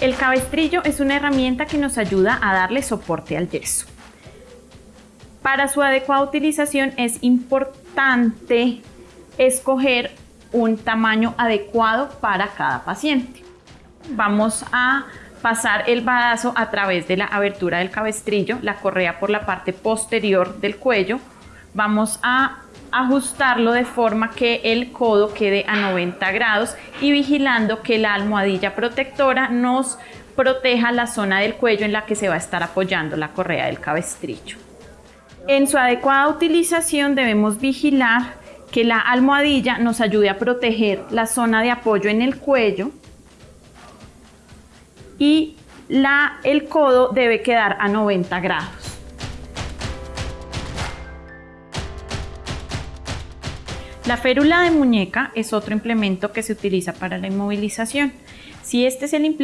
El cabestrillo es una herramienta que nos ayuda a darle soporte al yeso. Para su adecuada utilización es importante escoger un tamaño adecuado para cada paciente. Vamos a pasar el badazo a través de la abertura del cabestrillo, la correa por la parte posterior del cuello. Vamos a ajustarlo de forma que el codo quede a 90 grados y vigilando que la almohadilla protectora nos proteja la zona del cuello en la que se va a estar apoyando la correa del cabestrillo. En su adecuada utilización debemos vigilar que la almohadilla nos ayude a proteger la zona de apoyo en el cuello y la, el codo debe quedar a 90 grados. La férula de muñeca es otro implemento que se utiliza para la inmovilización. Si este es el implemento